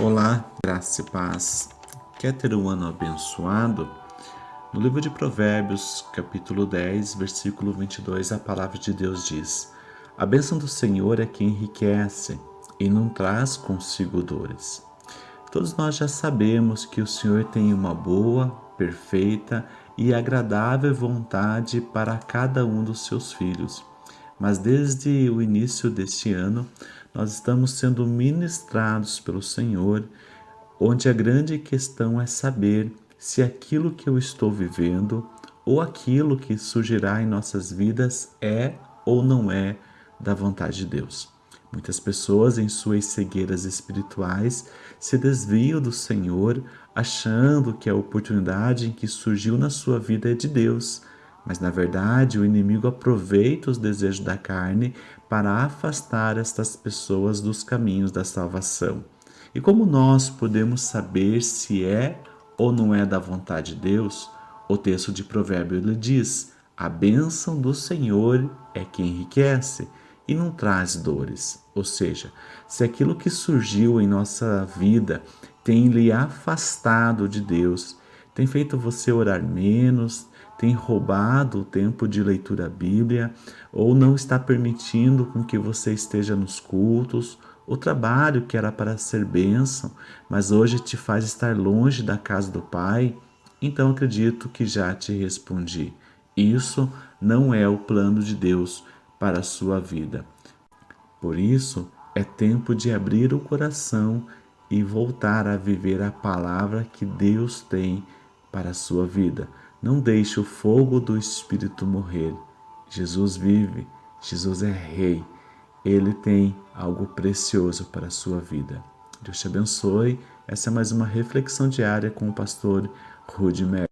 Olá, graça e paz. Quer ter um ano abençoado? No livro de Provérbios, capítulo 10, versículo 22, a palavra de Deus diz: A bênção do Senhor é que enriquece e não traz consigo dores. Todos nós já sabemos que o Senhor tem uma boa, perfeita e agradável vontade para cada um dos seus filhos. Mas desde o início deste ano, nós estamos sendo ministrados pelo Senhor, onde a grande questão é saber se aquilo que eu estou vivendo ou aquilo que surgirá em nossas vidas é ou não é da vontade de Deus. Muitas pessoas, em suas cegueiras espirituais, se desviam do Senhor, achando que a oportunidade em que surgiu na sua vida é de Deus, mas na verdade o inimigo aproveita os desejos da carne para afastar estas pessoas dos caminhos da salvação. E como nós podemos saber se é ou não é da vontade de Deus? O texto de Provérbio lhe diz: A bênção do Senhor é que enriquece e não traz dores. Ou seja, se aquilo que surgiu em nossa vida tem lhe afastado de Deus, tem feito você orar menos, tem roubado o tempo de leitura da Bíblia ou não está permitindo com que você esteja nos cultos, o trabalho que era para ser bênção, mas hoje te faz estar longe da casa do Pai, então acredito que já te respondi. Isso não é o plano de Deus para a sua vida. Por isso, é tempo de abrir o coração e voltar a viver a palavra que Deus tem para a sua vida. Não deixe o fogo do Espírito morrer. Jesus vive, Jesus é Rei. Ele tem algo precioso para a sua vida. Deus te abençoe. Essa é mais uma reflexão diária com o pastor Rudy Mer.